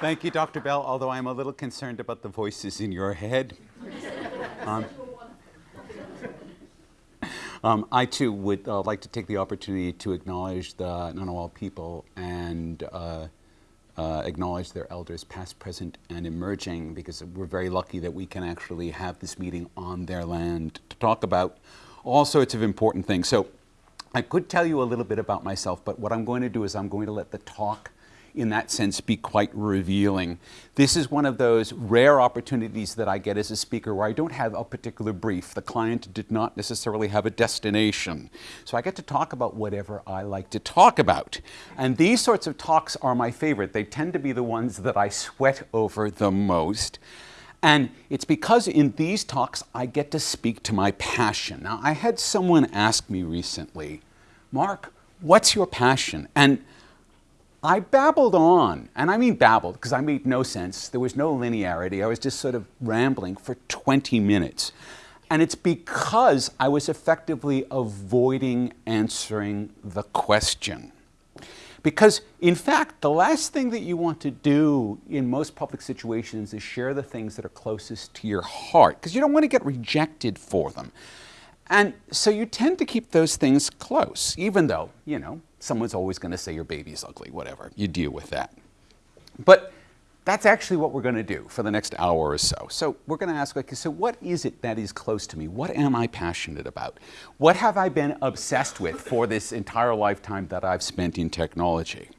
Thank you, Dr. Bell, although I'm a little concerned about the voices in your head. Um, um, I too would uh, like to take the opportunity to acknowledge the Ngunnawal people and uh, uh, acknowledge their elders past, present, and emerging because we're very lucky that we can actually have this meeting on their land to talk about all sorts of important things. So I could tell you a little bit about myself, but what I'm going to do is I'm going to let the talk in that sense be quite revealing. This is one of those rare opportunities that I get as a speaker where I don't have a particular brief. The client did not necessarily have a destination. So I get to talk about whatever I like to talk about. And these sorts of talks are my favorite. They tend to be the ones that I sweat over the most. And it's because in these talks I get to speak to my passion. Now, I had someone ask me recently, Mark, what's your passion? And I babbled on, and I mean babbled because I made no sense. There was no linearity. I was just sort of rambling for 20 minutes. And it's because I was effectively avoiding answering the question. Because, in fact, the last thing that you want to do in most public situations is share the things that are closest to your heart, because you don't want to get rejected for them. And so you tend to keep those things close, even though, you know, someone's always going to say your baby's ugly, whatever. You deal with that. But that's actually what we're going to do for the next hour or so. So we're going to ask, okay, so what is it that is close to me? What am I passionate about? What have I been obsessed with for this entire lifetime that I've spent in technology?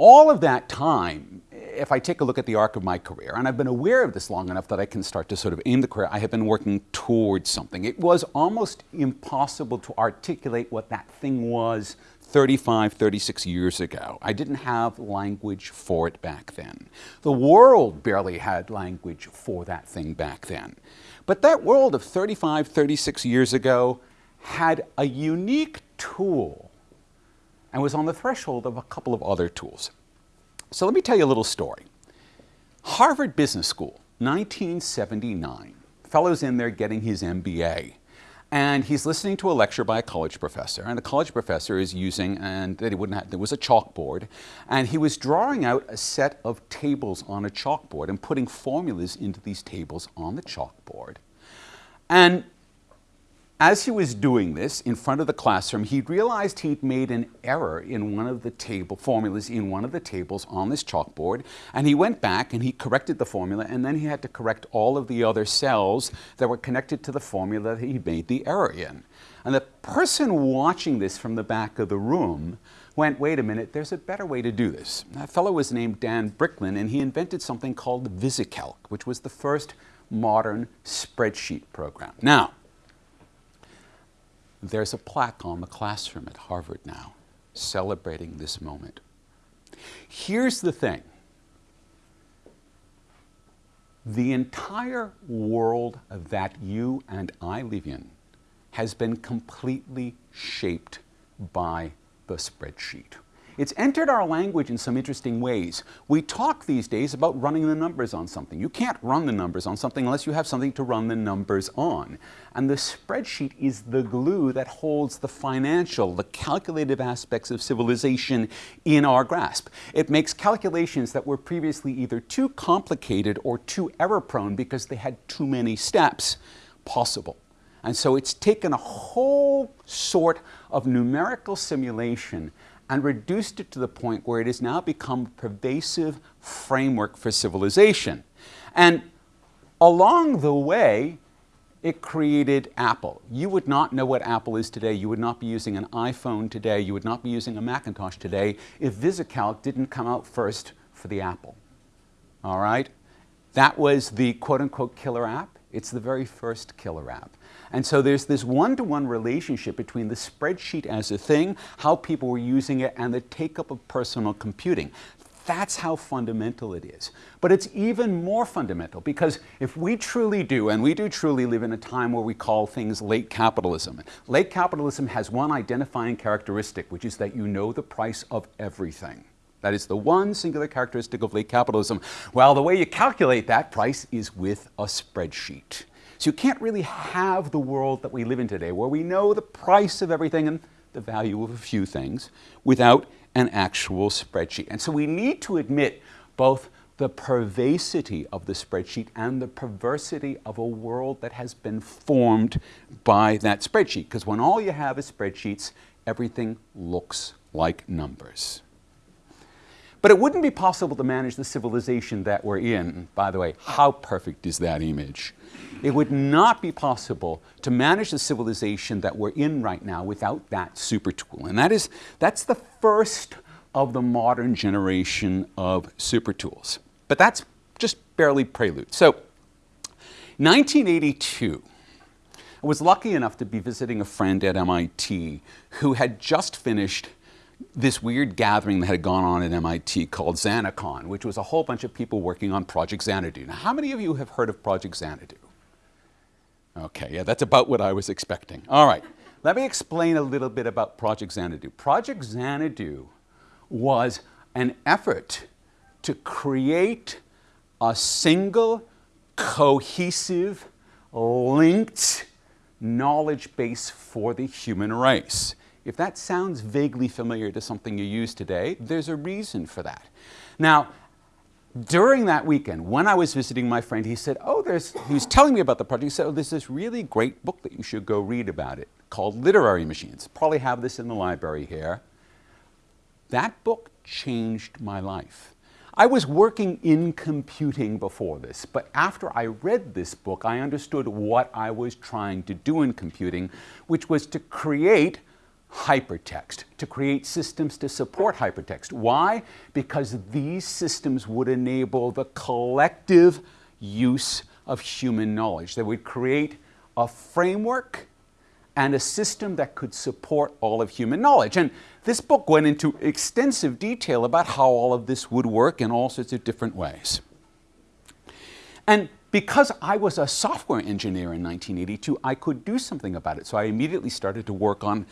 All of that time, if I take a look at the arc of my career, and I've been aware of this long enough that I can start to sort of aim the career, I have been working towards something. It was almost impossible to articulate what that thing was 35, 36 years ago. I didn't have language for it back then. The world barely had language for that thing back then. But that world of 35, 36 years ago had a unique tool and was on the threshold of a couple of other tools. So let me tell you a little story. Harvard Business School, 1979. Fellow's in there getting his MBA. And he's listening to a lecture by a college professor, and the college professor is using, and that he wouldn't have, there was a chalkboard, and he was drawing out a set of tables on a chalkboard and putting formulas into these tables on the chalkboard. And as he was doing this in front of the classroom, he realized he'd made an error in one of the table formulas in one of the tables on this chalkboard, and he went back and he corrected the formula, and then he had to correct all of the other cells that were connected to the formula that he made the error in. And the person watching this from the back of the room went, wait a minute, there's a better way to do this. That fellow was named Dan Bricklin, and he invented something called VisiCalc, which was the first modern spreadsheet program. Now, there's a plaque on the classroom at Harvard now celebrating this moment. Here's the thing. The entire world that you and I live in has been completely shaped by the spreadsheet. It's entered our language in some interesting ways. We talk these days about running the numbers on something. You can't run the numbers on something unless you have something to run the numbers on. And the spreadsheet is the glue that holds the financial, the calculative aspects of civilization in our grasp. It makes calculations that were previously either too complicated or too error prone because they had too many steps possible. And so it's taken a whole sort of numerical simulation and reduced it to the point where it has now become a pervasive framework for civilization. And along the way, it created Apple. You would not know what Apple is today. You would not be using an iPhone today. You would not be using a Macintosh today if VisiCalc didn't come out first for the Apple. All right? That was the quote unquote killer app. It's the very first killer app. And so there's this one-to-one -one relationship between the spreadsheet as a thing, how people were using it, and the take-up of personal computing. That's how fundamental it is. But it's even more fundamental because if we truly do, and we do truly live in a time where we call things late capitalism, late capitalism has one identifying characteristic, which is that you know the price of everything. That is the one singular characteristic of late capitalism. Well, the way you calculate that price is with a spreadsheet. So you can't really have the world that we live in today where we know the price of everything and the value of a few things without an actual spreadsheet. And so we need to admit both the pervasity of the spreadsheet and the perversity of a world that has been formed by that spreadsheet. Because when all you have is spreadsheets, everything looks like numbers. But it wouldn't be possible to manage the civilization that we're in. By the way, how perfect is that image? It would not be possible to manage the civilization that we're in right now without that super tool. And that is, that's the first of the modern generation of super tools. But that's just barely prelude. So, 1982, I was lucky enough to be visiting a friend at MIT who had just finished this weird gathering that had gone on at MIT called XanaCon, which was a whole bunch of people working on Project Xanadu. Now, how many of you have heard of Project Xanadu? Okay, yeah, that's about what I was expecting. All right, let me explain a little bit about Project Xanadu. Project Xanadu was an effort to create a single, cohesive, linked knowledge base for the human race. If that sounds vaguely familiar to something you use today, there's a reason for that. Now, during that weekend, when I was visiting my friend, he said, oh, there's, he was telling me about the project. He said, oh, there's this really great book that you should go read about it called Literary Machines. Probably have this in the library here. That book changed my life. I was working in computing before this, but after I read this book, I understood what I was trying to do in computing, which was to create hypertext, to create systems to support hypertext. Why? Because these systems would enable the collective use of human knowledge. They would create a framework and a system that could support all of human knowledge. And this book went into extensive detail about how all of this would work in all sorts of different ways. And because I was a software engineer in 1982, I could do something about it. So I immediately started to work on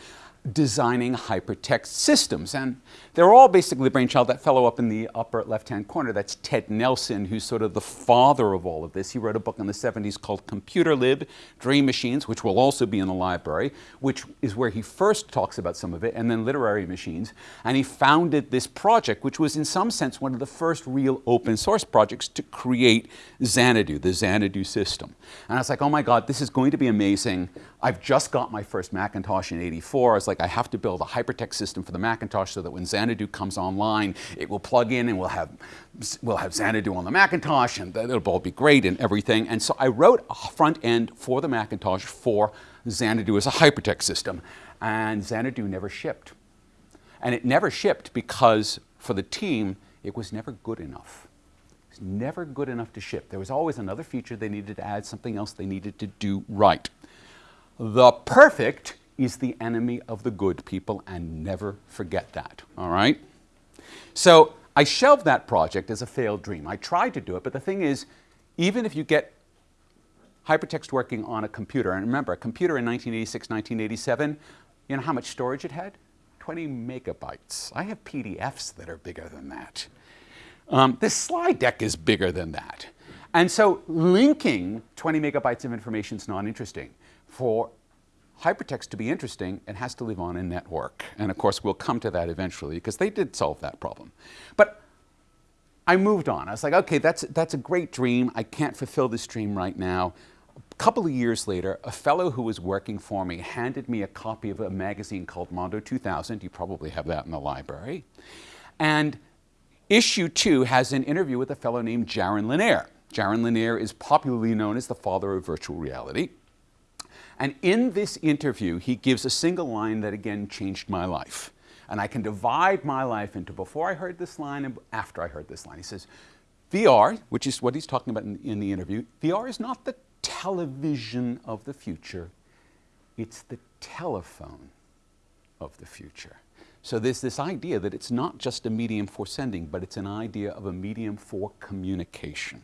designing hypertext systems. And they're all basically the brainchild. That fellow up in the upper left-hand corner, that's Ted Nelson, who's sort of the father of all of this. He wrote a book in the 70s called Computer Lib, Dream Machines, which will also be in the library, which is where he first talks about some of it, and then Literary Machines. And he founded this project, which was in some sense one of the first real open source projects to create Xanadu, the Xanadu system. And I was like, oh my God, this is going to be amazing. I've just got my first Macintosh in 84. I was like, I have to build a hypertext system for the Macintosh so that when Xanadu comes online, it will plug in and we'll have, we'll have Xanadu on the Macintosh and it'll all be great and everything. And so I wrote a front end for the Macintosh for Xanadu as a hypertext system. And Xanadu never shipped. And it never shipped because for the team, it was never good enough. It was never good enough to ship. There was always another feature they needed to add, something else they needed to do right. The perfect is the enemy of the good people, and never forget that, all right? So I shelved that project as a failed dream. I tried to do it, but the thing is, even if you get hypertext working on a computer, and remember, a computer in 1986, 1987, you know how much storage it had? 20 megabytes. I have PDFs that are bigger than that. Um, this slide deck is bigger than that. And so linking 20 megabytes of information is not interesting. For hypertext to be interesting, it has to live on a network. And of course, we'll come to that eventually because they did solve that problem. But I moved on. I was like, okay, that's, that's a great dream. I can't fulfill this dream right now. A couple of years later, a fellow who was working for me handed me a copy of a magazine called Mondo 2000. You probably have that in the library. And issue two has an interview with a fellow named Jaron Lanier. Jaron Lanier is popularly known as the father of virtual reality. And in this interview, he gives a single line that again changed my life. And I can divide my life into before I heard this line and after I heard this line. He says, VR, which is what he's talking about in, in the interview, VR is not the television of the future, it's the telephone of the future. So there's this idea that it's not just a medium for sending, but it's an idea of a medium for communication.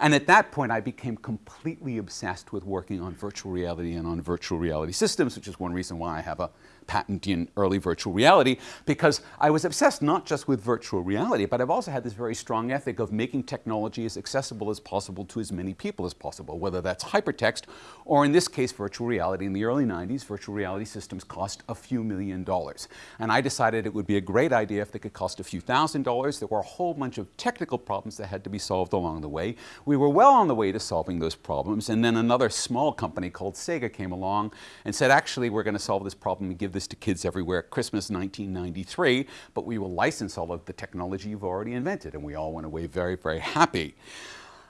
And at that point, I became completely obsessed with working on virtual reality and on virtual reality systems, which is one reason why I have a patent in early virtual reality because I was obsessed not just with virtual reality, but I've also had this very strong ethic of making technology as accessible as possible to as many people as possible, whether that's hypertext or in this case, virtual reality. In the early 90s, virtual reality systems cost a few million dollars. And I decided it would be a great idea if they could cost a few thousand dollars. There were a whole bunch of technical problems that had to be solved along the way. We were well on the way to solving those problems, and then another small company called Sega came along and said, actually, we're going to solve this problem and give this to kids everywhere at Christmas 1993, but we will license all of the technology you've already invented. And we all went away very, very happy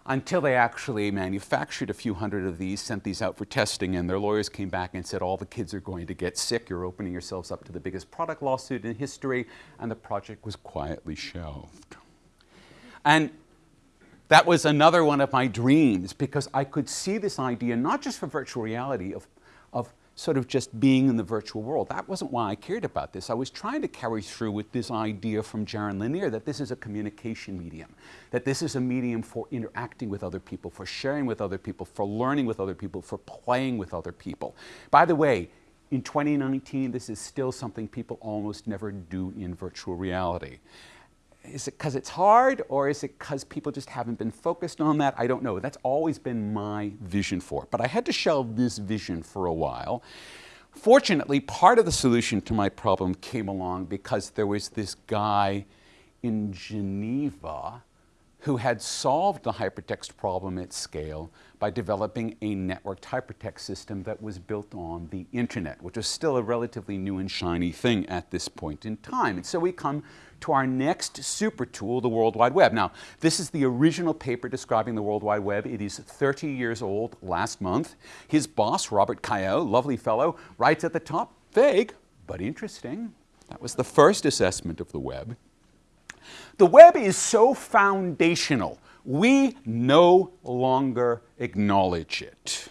until they actually manufactured a few hundred of these, sent these out for testing, and their lawyers came back and said, all the kids are going to get sick, you're opening yourselves up to the biggest product lawsuit in history, and the project was quietly shelved. And that was another one of my dreams because I could see this idea, not just for virtual reality, of, sort of just being in the virtual world. That wasn't why I cared about this. I was trying to carry through with this idea from Jaron Lanier that this is a communication medium, that this is a medium for interacting with other people, for sharing with other people, for learning with other people, for playing with other people. By the way, in 2019, this is still something people almost never do in virtual reality. Is it because it's hard or is it because people just haven't been focused on that? I don't know. That's always been my vision for it. But I had to shelve this vision for a while. Fortunately, part of the solution to my problem came along because there was this guy in Geneva who had solved the hypertext problem at scale by developing a networked hypertext system that was built on the internet, which was still a relatively new and shiny thing at this point in time. And so we come to our next super tool, the World Wide Web. Now, this is the original paper describing the World Wide Web. It is 30 years old last month. His boss, Robert Cailliau, lovely fellow, writes at the top, vague, but interesting. That was the first assessment of the web. The web is so foundational, we no longer acknowledge it.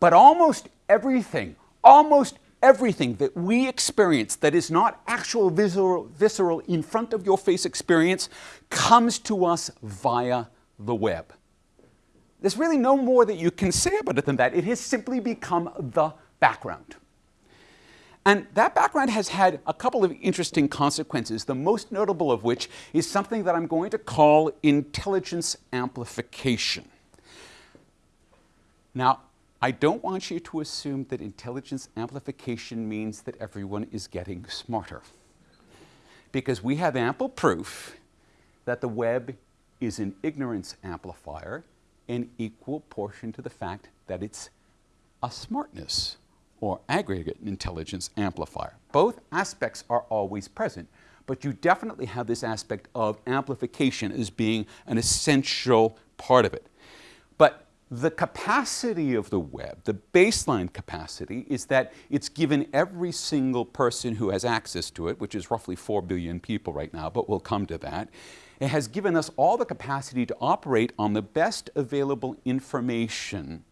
But almost everything, almost everything that we experience that is not actual visceral, visceral in front of your face experience comes to us via the web. There's really no more that you can say about it than that. It has simply become the background. And that background has had a couple of interesting consequences, the most notable of which is something that I'm going to call intelligence amplification. Now, I don't want you to assume that intelligence amplification means that everyone is getting smarter. Because we have ample proof that the web is an ignorance amplifier in equal portion to the fact that it's a smartness or aggregate intelligence amplifier. Both aspects are always present, but you definitely have this aspect of amplification as being an essential part of it. But the capacity of the web, the baseline capacity, is that it's given every single person who has access to it, which is roughly 4 billion people right now, but we'll come to that. It has given us all the capacity to operate on the best available information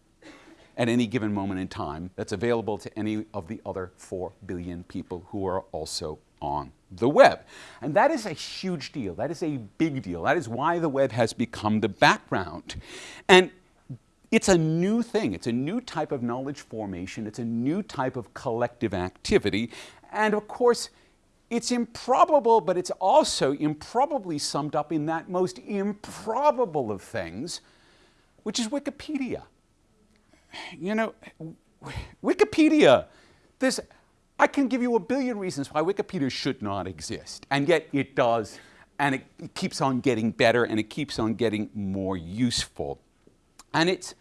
at any given moment in time that's available to any of the other 4 billion people who are also on the web. And that is a huge deal. That is a big deal. That is why the web has become the background. And it's a new thing. It's a new type of knowledge formation. It's a new type of collective activity. And of course, it's improbable, but it's also improbably summed up in that most improbable of things, which is Wikipedia you know, Wikipedia, this, I can give you a billion reasons why Wikipedia should not exist, and yet it does, and it, it keeps on getting better, and it keeps on getting more useful. And it's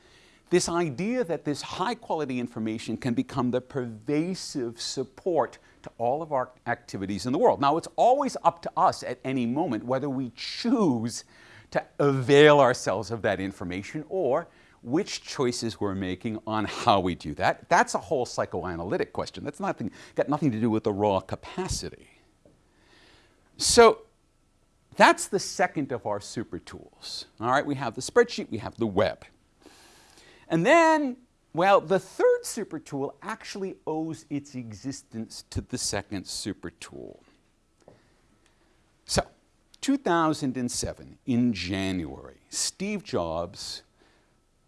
this idea that this high quality information can become the pervasive support to all of our activities in the world. Now, it's always up to us at any moment whether we choose to avail ourselves of that information or which choices we're making on how we do that. That's a whole psychoanalytic question. That's nothing, got nothing to do with the raw capacity. So that's the second of our super tools. All right, we have the spreadsheet, we have the web. And then, well, the third super tool actually owes its existence to the second super tool. So, 2007, in January, Steve Jobs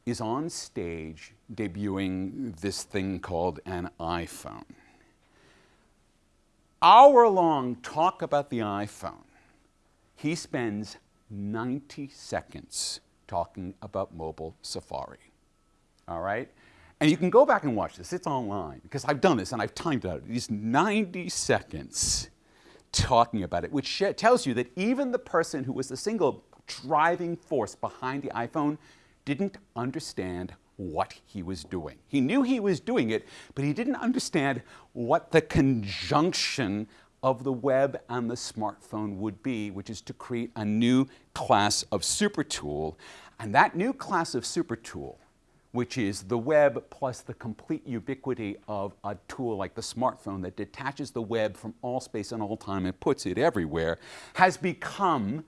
is on stage debuting this thing called an iPhone. hour long talk about the iPhone, he spends 90 seconds talking about mobile Safari. All right? And you can go back and watch this. It's online because I've done this and I've timed it out. These 90 seconds talking about it, which tells you that even the person who was the single driving force behind the iPhone didn't understand what he was doing. He knew he was doing it, but he didn't understand what the conjunction of the web and the smartphone would be, which is to create a new class of super tool. And that new class of super tool, which is the web plus the complete ubiquity of a tool like the smartphone that detaches the web from all space and all time and puts it everywhere, has become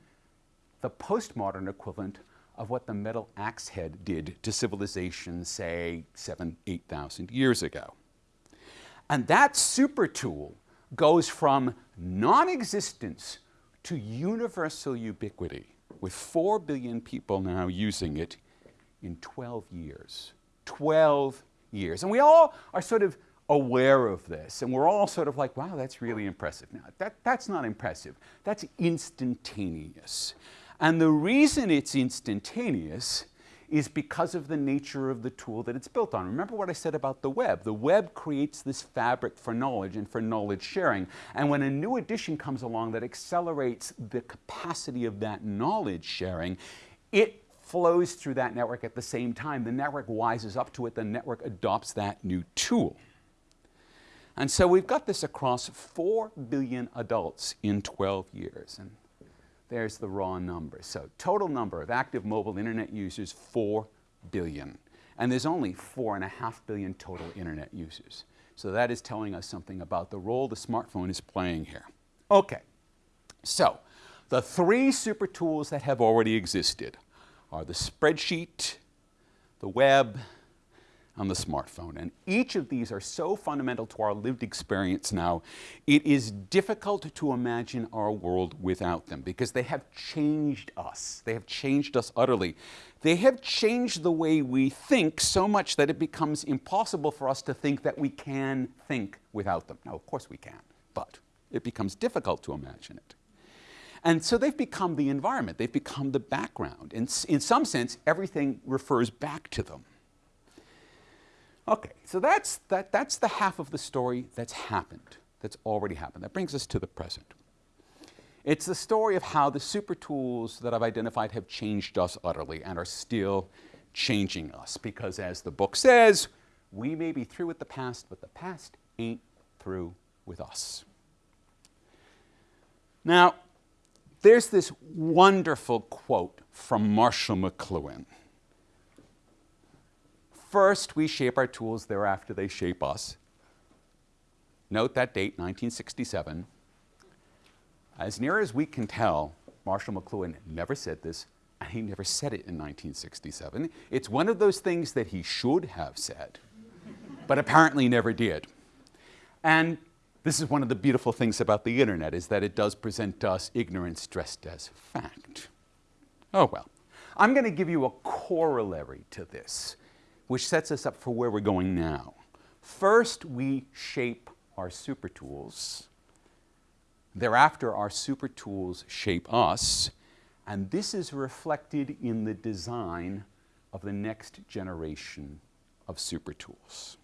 the postmodern equivalent of what the metal axe head did to civilization, say, seven, 8,000 years ago. And that super tool goes from non-existence to universal ubiquity, with 4 billion people now using it in 12 years. 12 years. And we all are sort of aware of this, and we're all sort of like, wow, that's really impressive. Now, that, that's not impressive. That's instantaneous. And the reason it's instantaneous is because of the nature of the tool that it's built on. Remember what I said about the web. The web creates this fabric for knowledge and for knowledge sharing. And when a new addition comes along that accelerates the capacity of that knowledge sharing, it flows through that network at the same time. The network wises up to it. The network adopts that new tool. And so we've got this across 4 billion adults in 12 years. And there's the raw number. So total number of active mobile internet users, 4 billion. And there's only 4.5 billion total internet users. So that is telling us something about the role the smartphone is playing here. Okay, so the three super tools that have already existed are the spreadsheet, the web, on the smartphone. And each of these are so fundamental to our lived experience now, it is difficult to imagine our world without them because they have changed us. They have changed us utterly. They have changed the way we think so much that it becomes impossible for us to think that we can think without them. Now, of course we can, but it becomes difficult to imagine it. And so they've become the environment, they've become the background. And in some sense, everything refers back to them. Okay, so that's, that, that's the half of the story that's happened, that's already happened. That brings us to the present. It's the story of how the super tools that I've identified have changed us utterly and are still changing us. Because as the book says, we may be through with the past, but the past ain't through with us. Now, there's this wonderful quote from Marshall McLuhan. First, we shape our tools, thereafter they shape us. Note that date, 1967. As near as we can tell, Marshall McLuhan never said this, and he never said it in 1967. It's one of those things that he should have said, but apparently never did. And this is one of the beautiful things about the internet, is that it does present us ignorance dressed as fact. Oh well. I'm going to give you a corollary to this which sets us up for where we're going now. First, we shape our super tools. Thereafter, our super tools shape us, and this is reflected in the design of the next generation of super tools.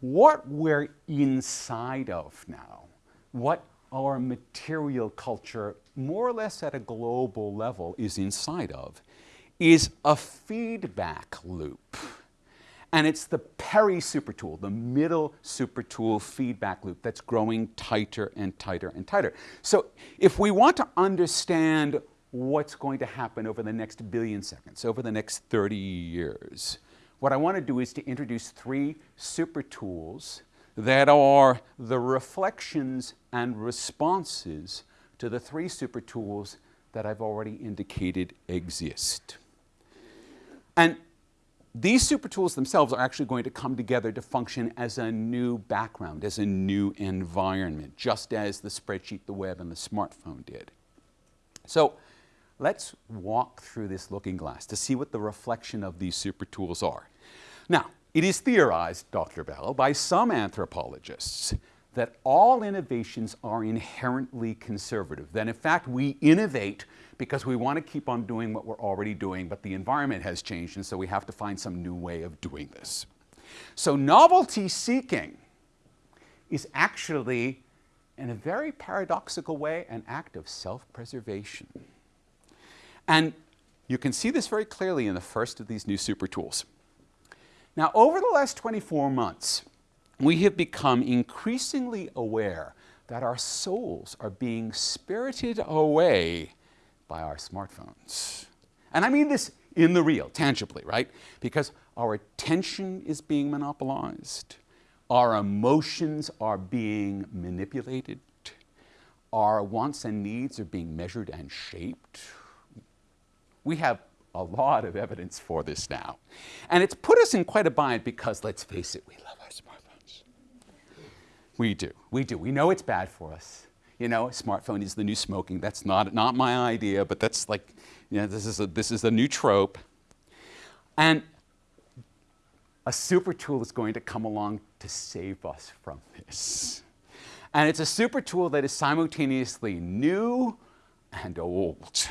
What we're inside of now, what our material culture, more or less at a global level, is inside of, is a feedback loop. And it's the peri supertool, the middle super tool feedback loop that's growing tighter and tighter and tighter. So if we want to understand what's going to happen over the next billion seconds, over the next 30 years, what I want to do is to introduce three super tools that are the reflections and responses to the three super tools that I've already indicated exist. And these super tools themselves are actually going to come together to function as a new background, as a new environment, just as the spreadsheet, the web, and the smartphone did. So let's walk through this looking glass to see what the reflection of these super tools are. Now, it is theorized, Dr. Bell, by some anthropologists that all innovations are inherently conservative. That in fact we innovate because we want to keep on doing what we're already doing, but the environment has changed, and so we have to find some new way of doing this. So novelty seeking is actually, in a very paradoxical way, an act of self-preservation. And you can see this very clearly in the first of these new super tools. Now, over the last 24 months, we have become increasingly aware that our souls are being spirited away by our smartphones. And I mean this in the real, tangibly, right? Because our attention is being monopolized, our emotions are being manipulated, our wants and needs are being measured and shaped. We have a lot of evidence for this now. And it's put us in quite a bind because, let's face it, we love our smartphones. We do. We do. We know it's bad for us. You know, smartphone is the new smoking. That's not, not my idea, but that's like, you know, this is a, this is a new trope. And a super tool is going to come along to save us from this. And it's a super tool that is simultaneously new and old.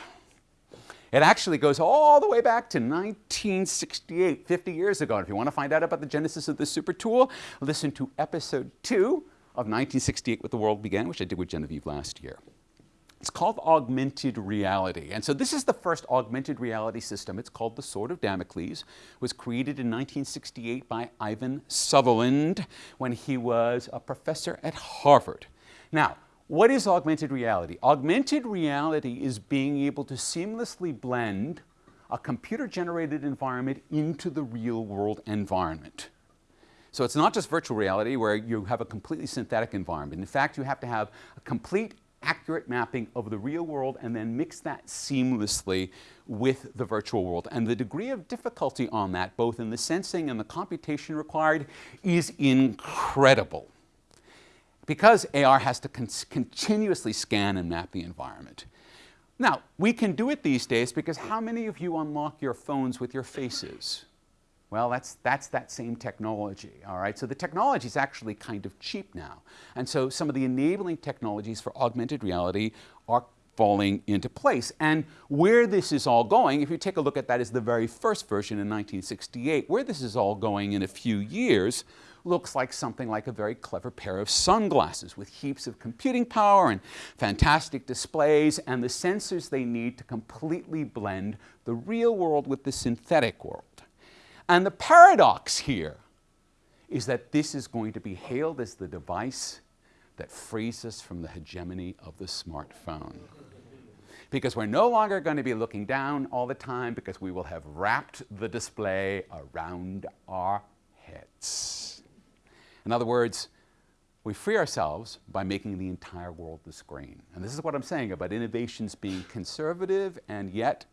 It actually goes all the way back to 1968, 50 years ago. And if you want to find out about the genesis of this super tool, listen to episode two of 1968 What the World Began, which I did with Genevieve last year. It's called augmented reality. And so this is the first augmented reality system. It's called the Sword of Damocles. It was created in 1968 by Ivan Sutherland when he was a professor at Harvard. Now, what is augmented reality? Augmented reality is being able to seamlessly blend a computer-generated environment into the real-world environment. So it's not just virtual reality where you have a completely synthetic environment. In fact, you have to have a complete accurate mapping of the real world and then mix that seamlessly with the virtual world. And the degree of difficulty on that, both in the sensing and the computation required, is incredible because AR has to con continuously scan and map the environment. Now, we can do it these days because how many of you unlock your phones with your faces? Well, that's, that's that same technology, all right? So the technology is actually kind of cheap now. And so some of the enabling technologies for augmented reality are falling into place. And where this is all going, if you take a look at that as the very first version in 1968, where this is all going in a few years looks like something like a very clever pair of sunglasses with heaps of computing power and fantastic displays and the sensors they need to completely blend the real world with the synthetic world. And the paradox here is that this is going to be hailed as the device that frees us from the hegemony of the smartphone. Because we're no longer going to be looking down all the time because we will have wrapped the display around our heads. In other words, we free ourselves by making the entire world the screen. And this is what I'm saying about innovations being conservative and yet,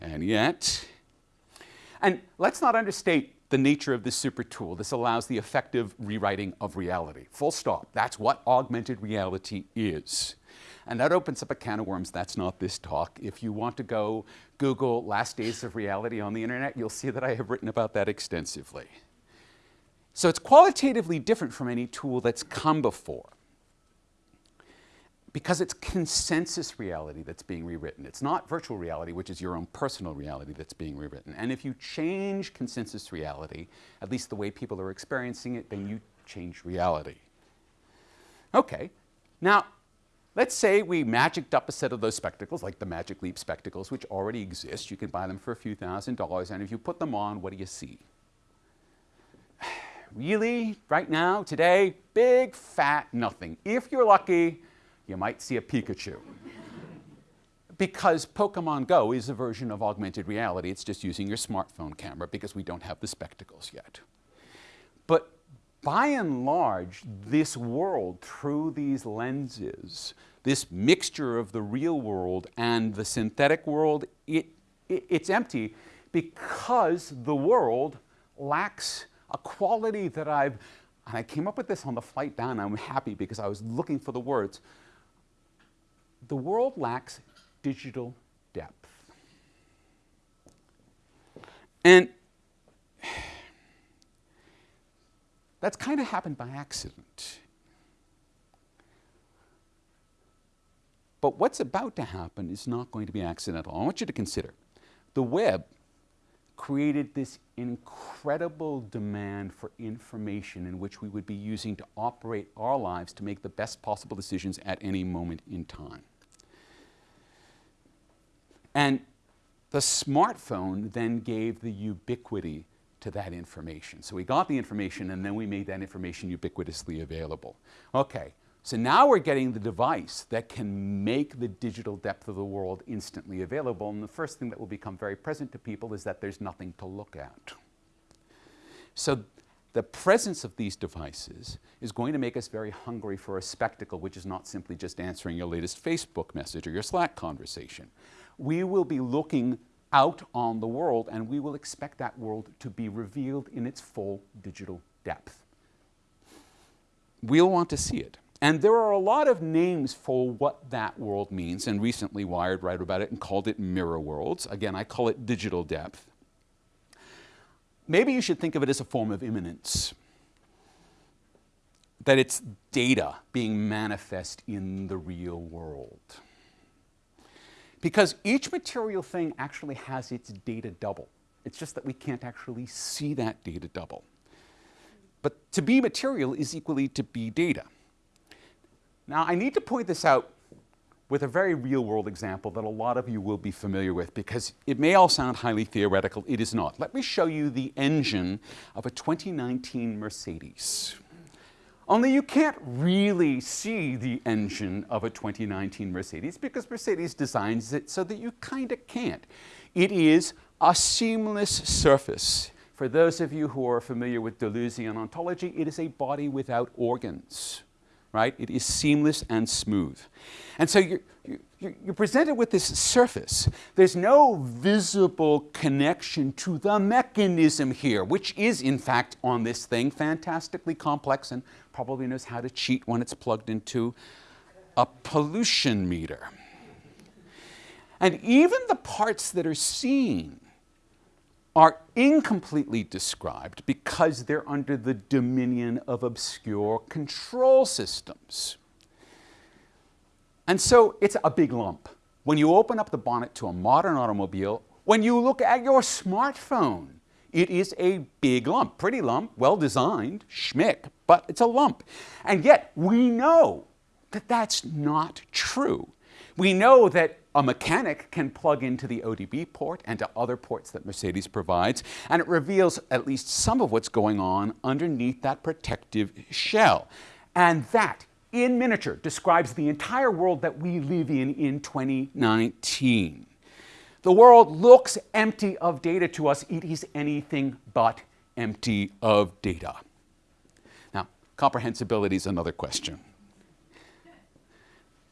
and yet. And let's not understate the nature of this super tool. This allows the effective rewriting of reality. Full stop. That's what augmented reality is. And that opens up a can of worms. That's not this talk. If you want to go Google last days of reality on the internet, you'll see that I have written about that extensively. So it's qualitatively different from any tool that's come before because it's consensus reality that's being rewritten. It's not virtual reality, which is your own personal reality that's being rewritten. And if you change consensus reality, at least the way people are experiencing it, then you change reality. Okay, now let's say we magicked up a set of those spectacles, like the Magic Leap spectacles, which already exist. You can buy them for a few thousand dollars, and if you put them on, what do you see? really, right now, today, big, fat nothing. If you're lucky, you might see a Pikachu. because Pokemon Go is a version of augmented reality. It's just using your smartphone camera because we don't have the spectacles yet. But by and large, this world through these lenses, this mixture of the real world and the synthetic world, it, it, it's empty because the world lacks a quality that I've, and I came up with this on the flight down, I'm happy because I was looking for the words the world lacks digital depth. And that's kind of happened by accident. But what's about to happen is not going to be accidental. I want you to consider the web created this incredible demand for information in which we would be using to operate our lives to make the best possible decisions at any moment in time. And the smartphone then gave the ubiquity to that information. So we got the information and then we made that information ubiquitously available. Okay, so now we're getting the device that can make the digital depth of the world instantly available. And the first thing that will become very present to people is that there's nothing to look at. So the presence of these devices is going to make us very hungry for a spectacle, which is not simply just answering your latest Facebook message or your Slack conversation. We will be looking out on the world and we will expect that world to be revealed in its full digital depth. We'll want to see it. And there are a lot of names for what that world means, and recently Wired wrote about it and called it mirror worlds. Again, I call it digital depth. Maybe you should think of it as a form of immanence, that it's data being manifest in the real world. Because each material thing actually has its data double. It's just that we can't actually see that data double. But to be material is equally to be data. Now, I need to point this out with a very real world example that a lot of you will be familiar with because it may all sound highly theoretical. It is not. Let me show you the engine of a 2019 Mercedes. Only you can't really see the engine of a 2019 Mercedes because Mercedes designs it so that you kind of can't. It is a seamless surface. For those of you who are familiar with Deleuzean ontology, it is a body without organs right? It is seamless and smooth. And so you're, you're, you're, presented with this surface. There's no visible connection to the mechanism here, which is, in fact, on this thing, fantastically complex and probably knows how to cheat when it's plugged into a pollution meter. And even the parts that are seen are incompletely described because they're under the dominion of obscure control systems. And so it's a big lump. When you open up the bonnet to a modern automobile, when you look at your smartphone, it is a big lump, pretty lump, well designed, schmick, but it's a lump. And yet we know that that's not true. We know that a mechanic can plug into the ODB port and to other ports that Mercedes provides, and it reveals at least some of what's going on underneath that protective shell. And that, in miniature, describes the entire world that we live in in 2019. The world looks empty of data to us. It is anything but empty of data. Now, comprehensibility is another question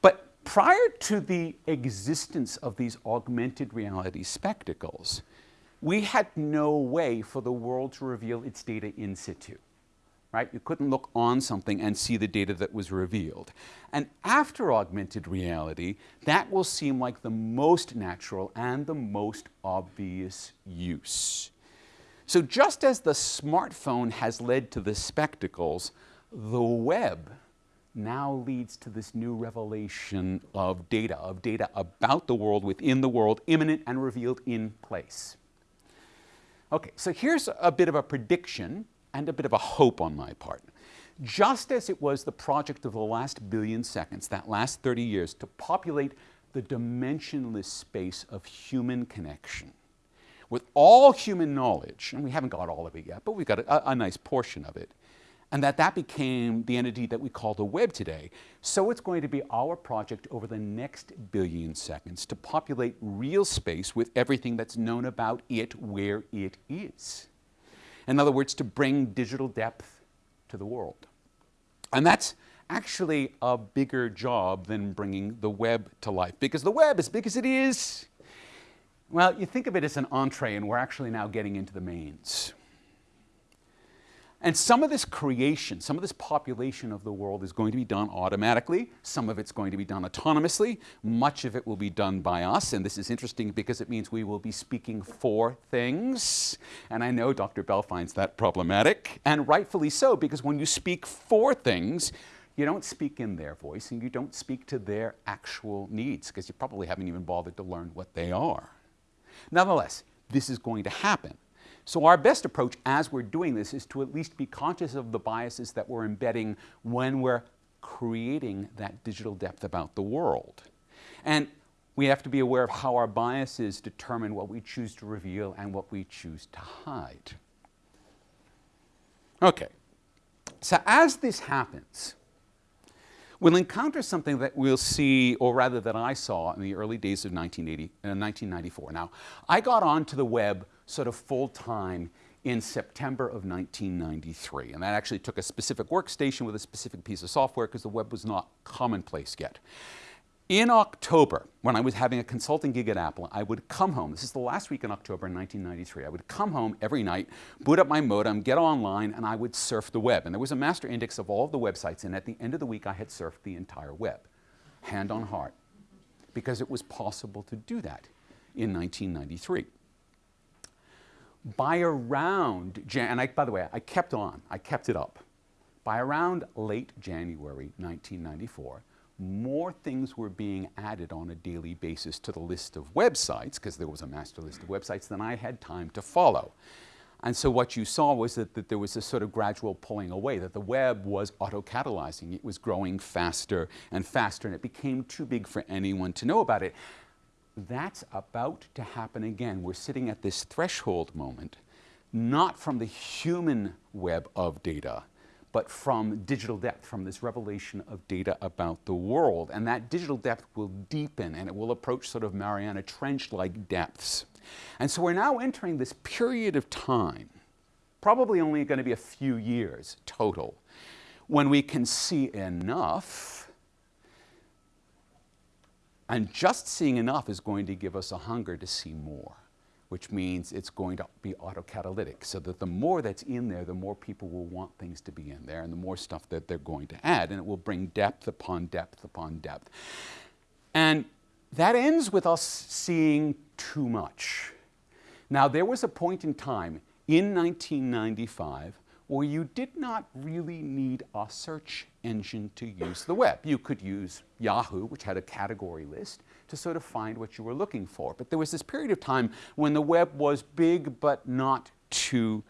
But prior to the existence of these augmented reality spectacles, we had no way for the world to reveal its data in situ. Right? You couldn't look on something and see the data that was revealed. And after augmented reality, that will seem like the most natural and the most obvious use. So just as the smartphone has led to the spectacles, the web now leads to this new revelation of data, of data about the world, within the world, immanent and revealed in place. Okay, so here's a bit of a prediction and a bit of a hope on my part. Just as it was the project of the last billion seconds, that last 30 years, to populate the dimensionless space of human connection, with all human knowledge, and we haven't got all of it yet, but we've got a, a nice portion of it, and that that became the entity that we call the web today. So it's going to be our project over the next billion seconds to populate real space with everything that's known about it where it is. In other words, to bring digital depth to the world. And that's actually a bigger job than bringing the web to life because the web, as big as it is, well, you think of it as an entree and we're actually now getting into the mains. And some of this creation, some of this population of the world is going to be done automatically. Some of it's going to be done autonomously. Much of it will be done by us. And this is interesting because it means we will be speaking for things. And I know Dr. Bell finds that problematic, and rightfully so, because when you speak for things, you don't speak in their voice and you don't speak to their actual needs because you probably haven't even bothered to learn what they are. Nonetheless, this is going to happen. So our best approach as we're doing this is to at least be conscious of the biases that we're embedding when we're creating that digital depth about the world. And we have to be aware of how our biases determine what we choose to reveal and what we choose to hide. Okay, so as this happens, we'll encounter something that we'll see, or rather that I saw in the early days of 1980, uh, 1994. Now, I got onto the web sort of full time in September of 1993. And that actually took a specific workstation with a specific piece of software because the web was not commonplace yet. In October, when I was having a consulting gig at Apple, I would come home. This is the last week in October in 1993. I would come home every night, boot up my modem, get online, and I would surf the web. And there was a master index of all of the websites, and at the end of the week, I had surfed the entire web, hand on heart, because it was possible to do that in 1993. By around, Jan and I, by the way, I kept on, I kept it up. By around late January 1994, more things were being added on a daily basis to the list of websites, because there was a master list of websites, than I had time to follow. And so what you saw was that, that there was a sort of gradual pulling away, that the web was auto-catalyzing. It was growing faster and faster, and it became too big for anyone to know about it. That's about to happen again. We're sitting at this threshold moment, not from the human web of data, but from digital depth, from this revelation of data about the world. And that digital depth will deepen and it will approach sort of Mariana Trench-like depths. And so we're now entering this period of time, probably only going to be a few years total, when we can see enough and just seeing enough is going to give us a hunger to see more which means it's going to be autocatalytic, so that the more that's in there, the more people will want things to be in there, and the more stuff that they're going to add, and it will bring depth upon depth upon depth. And that ends with us seeing too much. Now, there was a point in time in 1995 where you did not really need a search engine to use the web. You could use Yahoo, which had a category list, to sort of find what you were looking for. But there was this period of time when the web was big but not too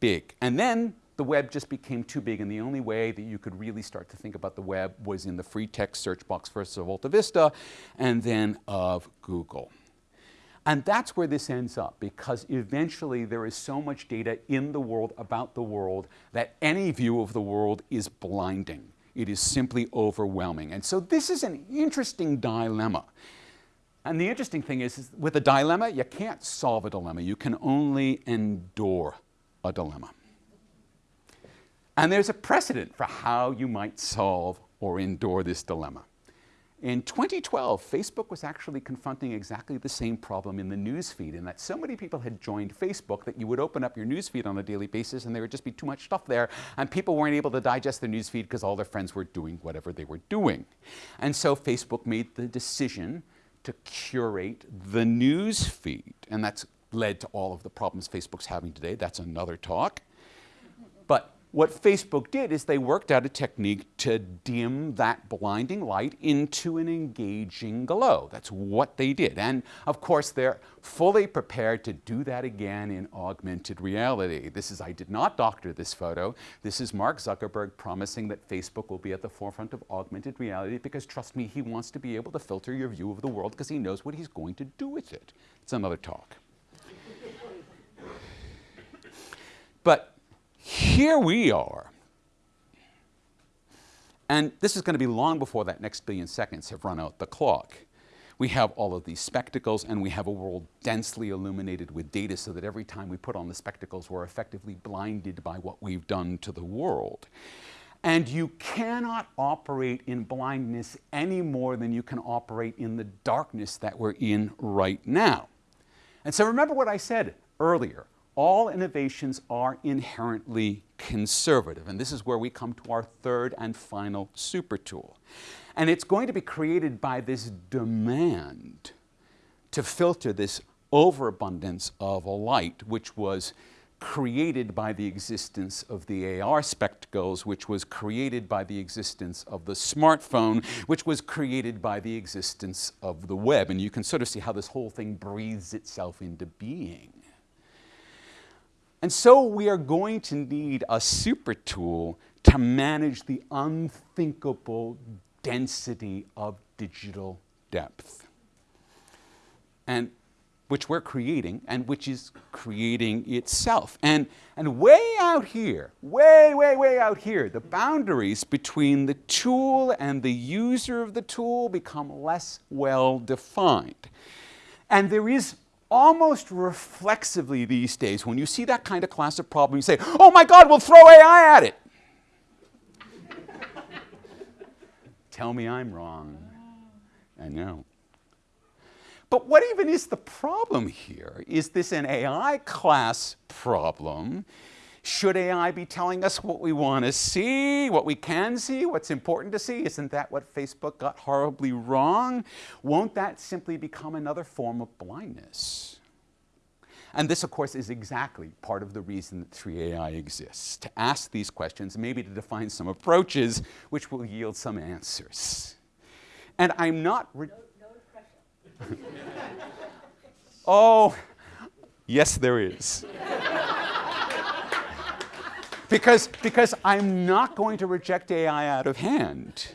big. And then the web just became too big, and the only way that you could really start to think about the web was in the free text search box first of AltaVista and then of Google. And that's where this ends up because eventually there is so much data in the world about the world that any view of the world is blinding. It is simply overwhelming. And so this is an interesting dilemma. And the interesting thing is, is with a dilemma, you can't solve a dilemma. You can only endure a dilemma. And there's a precedent for how you might solve or endure this dilemma. In 2012, Facebook was actually confronting exactly the same problem in the newsfeed in that so many people had joined Facebook that you would open up your newsfeed on a daily basis and there would just be too much stuff there and people weren't able to digest the newsfeed because all their friends were doing whatever they were doing. And so Facebook made the decision to curate the newsfeed and that's led to all of the problems Facebook's having today. That's another talk. What Facebook did is they worked out a technique to dim that blinding light into an engaging glow. That's what they did. And of course, they're fully prepared to do that again in augmented reality. This is, I did not doctor this photo. This is Mark Zuckerberg promising that Facebook will be at the forefront of augmented reality because trust me, he wants to be able to filter your view of the world because he knows what he's going to do with it. It's another talk. but here we are. And this is going to be long before that next billion seconds have run out the clock. We have all of these spectacles and we have a world densely illuminated with data so that every time we put on the spectacles, we're effectively blinded by what we've done to the world. And you cannot operate in blindness any more than you can operate in the darkness that we're in right now. And so remember what I said earlier all innovations are inherently conservative. And this is where we come to our third and final super tool. And it's going to be created by this demand to filter this overabundance of a light, which was created by the existence of the AR spectacles, which was created by the existence of the smartphone, which was created by the existence of the web. And you can sort of see how this whole thing breathes itself into being. And so we are going to need a super tool to manage the unthinkable density of digital depth. And which we're creating and which is creating itself. And, and way out here, way, way, way out here, the boundaries between the tool and the user of the tool become less well defined. And there is almost reflexively these days, when you see that kind of class of problem, you say, oh my God, we'll throw AI at it. Tell me I'm wrong. I know. But what even is the problem here? Is this an AI class problem? Should AI be telling us what we want to see, what we can see, what's important to see? Isn't that what Facebook got horribly wrong? Won't that simply become another form of blindness? And this, of course, is exactly part of the reason that 3AI exists, to ask these questions, maybe to define some approaches which will yield some answers. And I'm not... No, no oh, yes, there is. Because, because I'm not going to reject AI out of hand.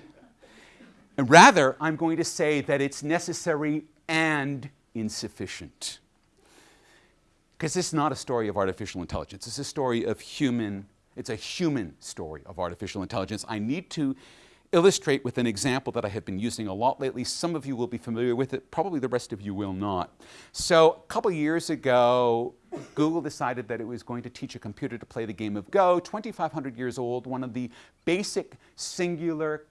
And rather, I'm going to say that it's necessary and insufficient. Because this is not a story of artificial intelligence. It's a story of human, it's a human story of artificial intelligence. I need to illustrate with an example that I have been using a lot lately. Some of you will be familiar with it, probably the rest of you will not. So a couple years ago, Google decided that it was going to teach a computer to play the game of Go, 2,500 years old, one of the basic singular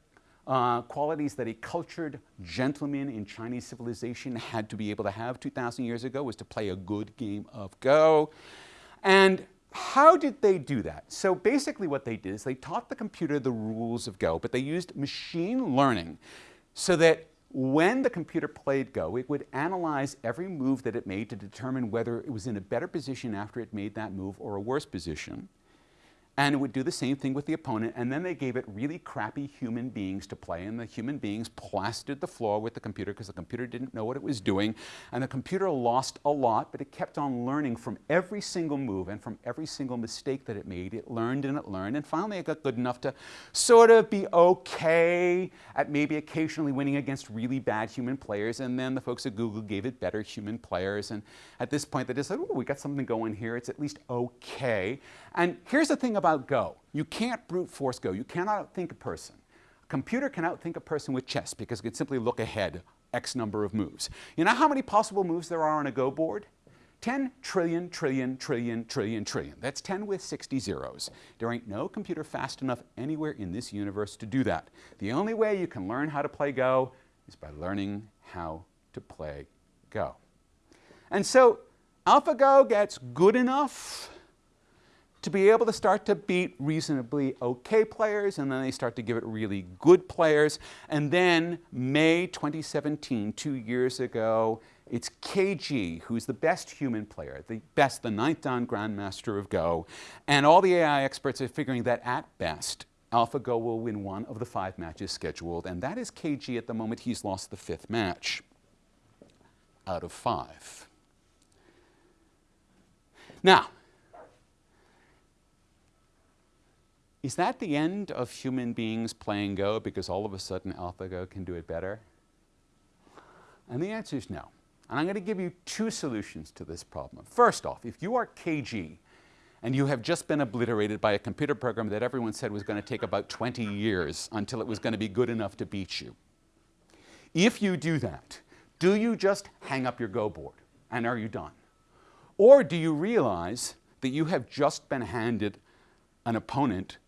uh, qualities that a cultured gentleman in Chinese civilization had to be able to have 2,000 years ago was to play a good game of Go. And how did they do that? So basically what they did is they taught the computer the rules of Go, but they used machine learning so that when the computer played Go, it would analyze every move that it made to determine whether it was in a better position after it made that move or a worse position and it would do the same thing with the opponent, and then they gave it really crappy human beings to play, and the human beings plastered the floor with the computer because the computer didn't know what it was doing, and the computer lost a lot, but it kept on learning from every single move and from every single mistake that it made. It learned and it learned, and finally it got good enough to sort of be okay at maybe occasionally winning against really bad human players, and then the folks at Google gave it better human players, and at this point they decided, oh, we got something going here, it's at least okay. And here's the thing about Go. You can't brute force Go. You cannot outthink a person. A computer can outthink a person with chess because it can simply look ahead X number of moves. You know how many possible moves there are on a Go board? 10 trillion, trillion, trillion, trillion, trillion. That's 10 with 60 zeros. There ain't no computer fast enough anywhere in this universe to do that. The only way you can learn how to play Go is by learning how to play Go. And so AlphaGo gets good enough to be able to start to beat reasonably okay players, and then they start to give it really good players. And then May 2017, two years ago, it's Ke Jie who's the best human player, the best, the ninth dan grandmaster of Go. And all the AI experts are figuring that at best, AlphaGo will win one of the five matches scheduled, and that is Ke Jie at the moment. He's lost the fifth match out of five. Now, Is that the end of human beings playing Go because all of a sudden AlphaGo can do it better? And the answer is no. And I'm going to give you two solutions to this problem. First off, if you are Ke Jie and you have just been obliterated by a computer program that everyone said was going to take about 20 years until it was going to be good enough to beat you, if you do that, do you just hang up your Go board and are you done? Or do you realize that you have just been handed an opponent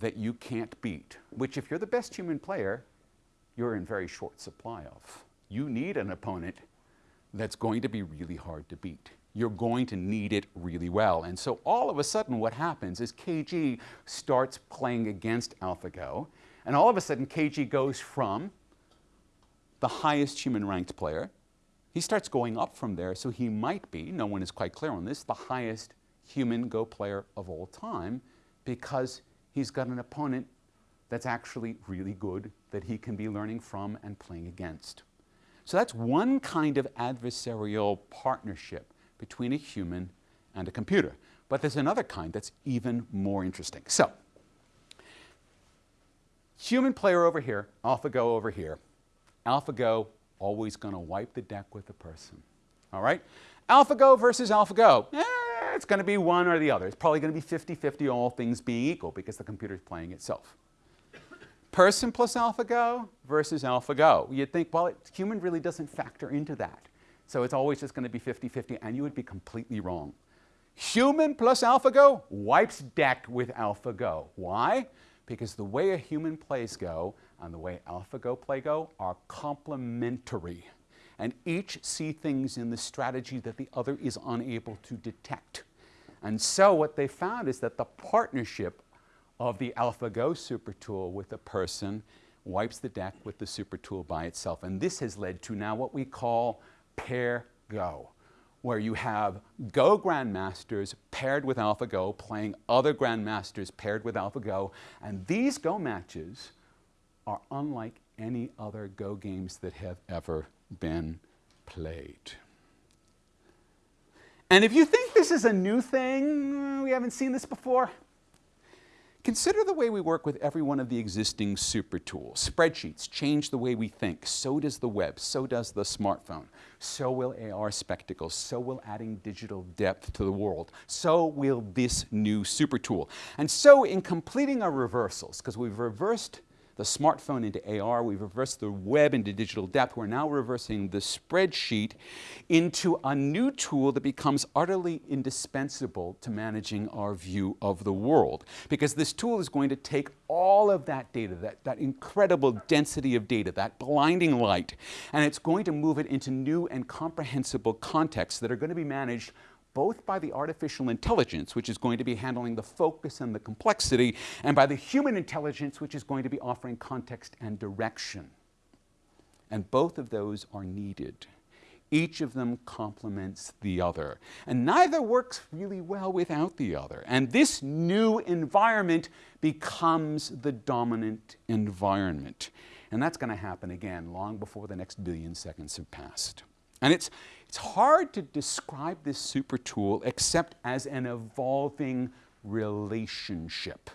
that you can't beat, which if you're the best human player, you're in very short supply of. You need an opponent that's going to be really hard to beat. You're going to need it really well. And so all of a sudden what happens is Ke Jie starts playing against AlphaGo, and all of a sudden Ke Jie goes from the highest human ranked player, he starts going up from there, so he might be, no one is quite clear on this, the highest human Go player of all time because he's got an opponent that's actually really good that he can be learning from and playing against. So that's one kind of adversarial partnership between a human and a computer. But there's another kind that's even more interesting. So, human player over here, AlphaGo over here. AlphaGo always going to wipe the deck with the person. All right? AlphaGo versus AlphaGo. Eh, it's going to be one or the other. It's probably going to be 50-50, all things being equal, because the computer is playing itself. Person plus AlphaGo versus AlphaGo. You'd think, well, it, human really doesn't factor into that. So it's always just going to be 50-50, and you would be completely wrong. Human plus AlphaGo wipes deck with AlphaGo. Why? Because the way a human plays Go and the way AlphaGo play Go are complementary. And each see things in the strategy that the other is unable to detect. And so what they found is that the partnership of the AlphaGo super tool with a person wipes the deck with the super tool by itself. And this has led to now what we call pair Go where you have Go grandmasters paired with AlphaGo playing other grandmasters paired with AlphaGo. And these Go matches are unlike any other Go games that have ever been played. And if you think this is a new thing, uh, we haven't seen this before, Consider the way we work with every one of the existing super tools. Spreadsheets change the way we think. So does the web. So does the smartphone. So will AR spectacles. So will adding digital depth to the world. So will this new super tool. And so in completing our reversals, because we've reversed the smartphone into AR, we've reversed the web into digital depth, we're now reversing the spreadsheet into a new tool that becomes utterly indispensable to managing our view of the world. Because this tool is going to take all of that data, that, that incredible density of data, that blinding light, and it's going to move it into new and comprehensible contexts that are going to be managed both by the artificial intelligence, which is going to be handling the focus and the complexity, and by the human intelligence, which is going to be offering context and direction. And both of those are needed. Each of them complements the other. And neither works really well without the other. And this new environment becomes the dominant environment. And that's going to happen again long before the next billion seconds have passed. And it's, it's hard to describe this super tool except as an evolving relationship.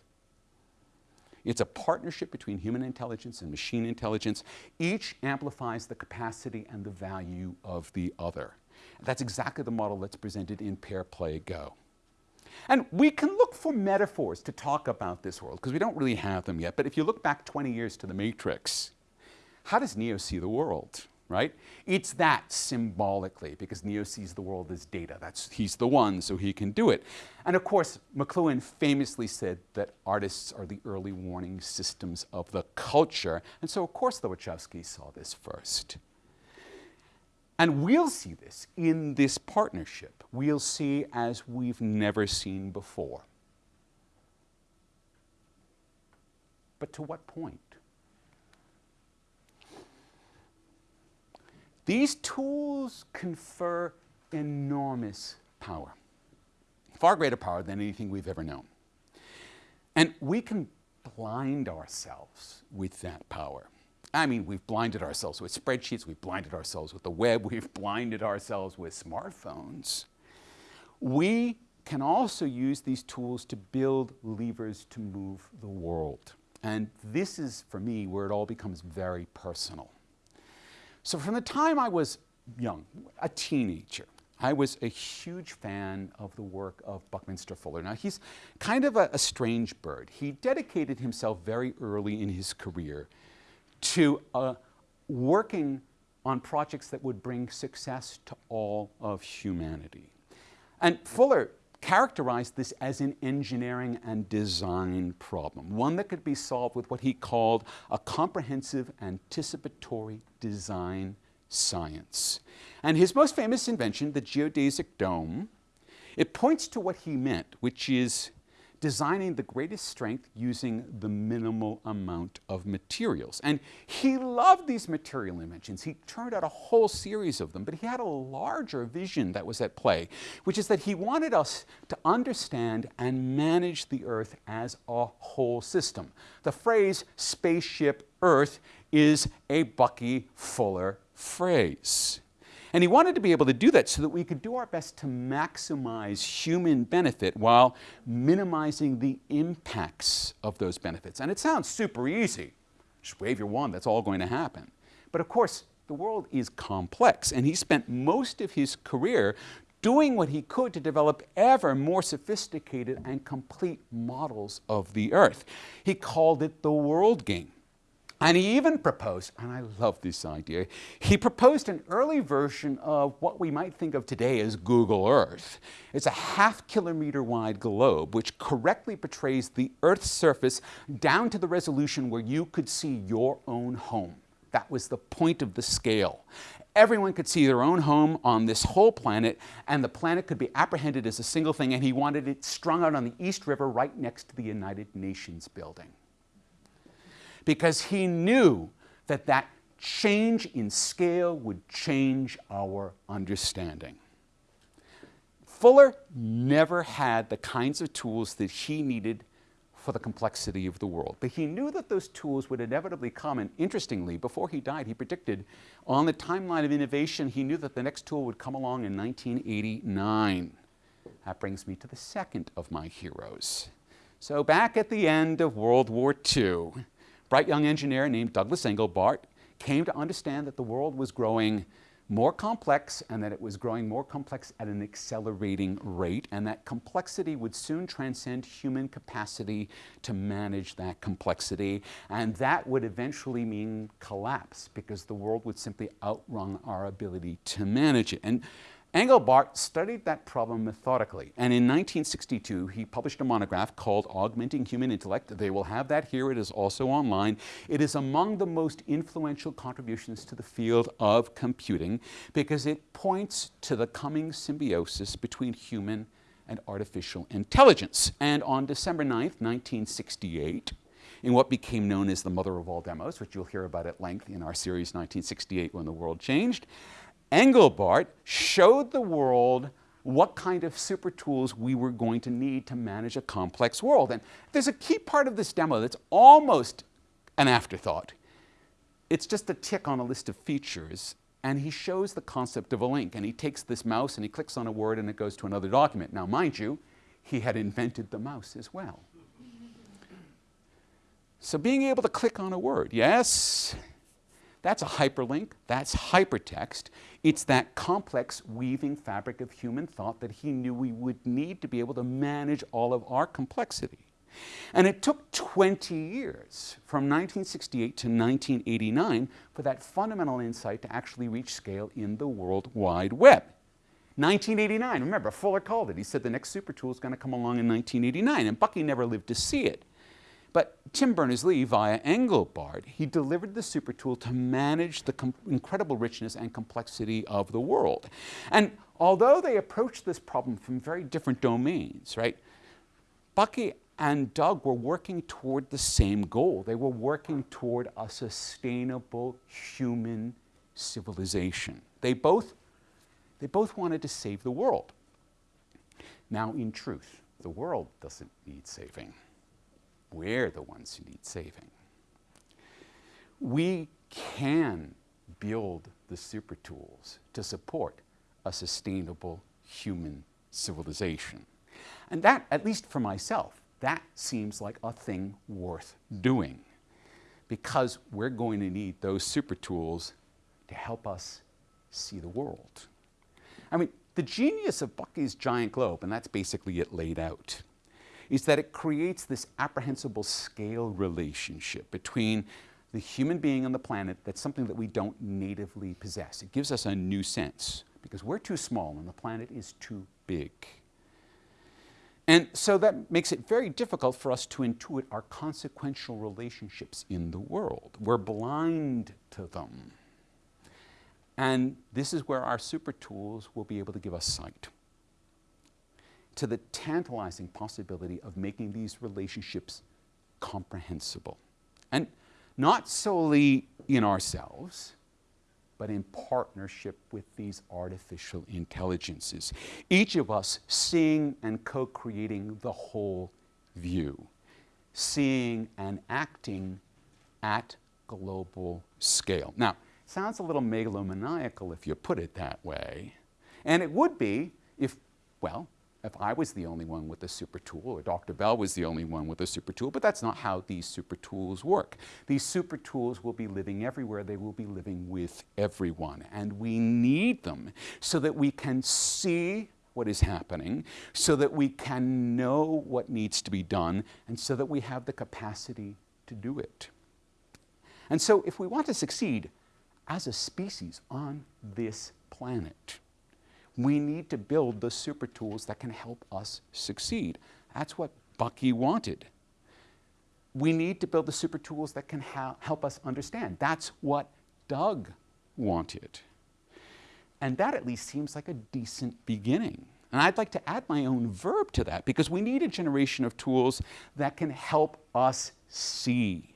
It's a partnership between human intelligence and machine intelligence. Each amplifies the capacity and the value of the other. That's exactly the model that's presented in Pair Play Go. And we can look for metaphors to talk about this world, because we don't really have them yet. But if you look back 20 years to the Matrix, how does Neo see the world? Right? It's that symbolically because Neo sees the world as data. That's, he's the one, so he can do it. And of course, McLuhan famously said that artists are the early warning systems of the culture. And so, of course, the Wachowskis saw this first. And we'll see this in this partnership. We'll see as we've never seen before. But to what point? These tools confer enormous power, far greater power than anything we've ever known. And we can blind ourselves with that power. I mean, we've blinded ourselves with spreadsheets, we've blinded ourselves with the web, we've blinded ourselves with smartphones. We can also use these tools to build levers to move the world. And this is, for me, where it all becomes very personal. So from the time I was young, a teenager, I was a huge fan of the work of Buckminster Fuller. Now, he's kind of a, a, strange bird. He dedicated himself very early in his career to uh, working on projects that would bring success to all of humanity. And Fuller characterized this as an engineering and design problem, one that could be solved with what he called a comprehensive anticipatory design science. And his most famous invention, the geodesic dome, it points to what he meant, which is designing the greatest strength using the minimal amount of materials. And he loved these material inventions. He turned out a whole series of them, but he had a larger vision that was at play, which is that he wanted us to understand and manage the Earth as a whole system. The phrase spaceship Earth is a Bucky Fuller phrase. And he wanted to be able to do that so that we could do our best to maximize human benefit while minimizing the impacts of those benefits. And it sounds super easy. Just wave your wand, that's all going to happen. But of course, the world is complex, and he spent most of his career doing what he could to develop ever more sophisticated and complete models of the earth. He called it the world game. And he even proposed, and I love this idea, he proposed an early version of what we might think of today as Google Earth. It's a half kilometer wide globe which correctly portrays the Earth's surface down to the resolution where you could see your own home. That was the point of the scale. Everyone could see their own home on this whole planet, and the planet could be apprehended as a single thing, and he wanted it strung out on the East River right next to the United Nations building because he knew that that change in scale would change our understanding. Fuller never had the kinds of tools that he needed for the complexity of the world. But he knew that those tools would inevitably come, and interestingly, before he died, he predicted on the timeline of innovation, he knew that the next tool would come along in 1989. That brings me to the second of my heroes. So back at the end of World War II, bright young engineer named Douglas Engelbart came to understand that the world was growing more complex and that it was growing more complex at an accelerating rate and that complexity would soon transcend human capacity to manage that complexity and that would eventually mean collapse because the world would simply outrun our ability to manage it. And Engelbart studied that problem methodically, and in 1962 he published a monograph called Augmenting Human Intellect. They will have that here, it is also online. It is among the most influential contributions to the field of computing because it points to the coming symbiosis between human and artificial intelligence. And on December 9th, 1968, in what became known as the mother of all demos, which you'll hear about at length in our series 1968 When the World Changed, Engelbart showed the world what kind of super tools we were going to need to manage a complex world. And there's a key part of this demo that's almost an afterthought. It's just a tick on a list of features, and he shows the concept of a link. And he takes this mouse and he clicks on a word and it goes to another document. Now, mind you, he had invented the mouse as well. So being able to click on a word, yes, that's a hyperlink, that's hypertext. It's that complex weaving fabric of human thought that he knew we would need to be able to manage all of our complexity. And it took 20 years, from 1968 to 1989, for that fundamental insight to actually reach scale in the World Wide Web. 1989, remember, Fuller called it. He said the next super tool is going to come along in 1989, and Bucky never lived to see it. But Tim Berners-Lee, via Engelbart, he delivered the super tool to manage the incredible richness and complexity of the world. And although they approached this problem from very different domains, right, Bucky and Doug were working toward the same goal. They were working toward a sustainable human civilization. They both, they both wanted to save the world. Now, in truth, the world doesn't need saving. We're the ones who need saving. We can build the super tools to support a sustainable human civilization. And that, at least for myself, that seems like a thing worth doing because we're going to need those super tools to help us see the world. I mean, the genius of Bucky's giant globe, and that's basically it laid out, is that it creates this apprehensible scale relationship between the human being and the planet that's something that we don't natively possess. It gives us a new sense because we're too small and the planet is too big. And so that makes it very difficult for us to intuit our consequential relationships in the world. We're blind to them. And this is where our super tools will be able to give us sight to the tantalizing possibility of making these relationships comprehensible. And not solely in ourselves, but in partnership with these artificial intelligences. Each of us seeing and co creating the whole view, seeing and acting at global scale. Now, sounds a little megalomaniacal if you put it that way. And it would be if, well, if I was the only one with a super tool, or Dr. Bell was the only one with a super tool, but that's not how these super tools work. These super tools will be living everywhere, they will be living with everyone, and we need them so that we can see what is happening, so that we can know what needs to be done, and so that we have the capacity to do it. And so, if we want to succeed as a species on this planet, we need to build the super tools that can help us succeed. That's what Bucky wanted. We need to build the super tools that can help us understand. That's what Doug wanted. And that at least seems like a decent beginning. And I'd like to add my own verb to that because we need a generation of tools that can help us see.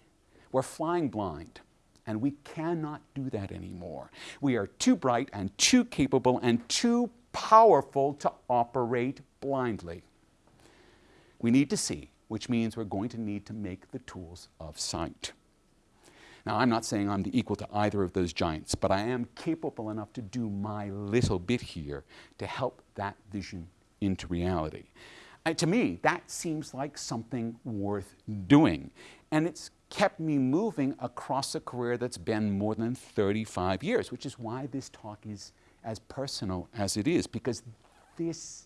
We're flying blind. And we cannot do that anymore. We are too bright and too capable and too powerful to operate blindly. We need to see, which means we're going to need to make the tools of sight. Now, I'm not saying I'm the equal to either of those giants, but I am capable enough to do my little bit here to help that vision into reality. Uh, to me, that seems like something worth doing. And it's kept me moving across a career that's been more than 35 years, which is why this talk is as personal as it is, because this,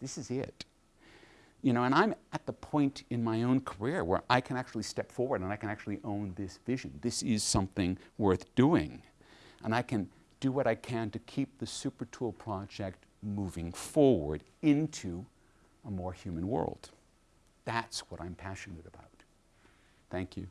this is it. You know, and I'm at the point in my own career where I can actually step forward and I can actually own this vision. This is something worth doing. And I can do what I can to keep the Super Tool project moving forward into a more human world. That's what I'm passionate about. Thank you.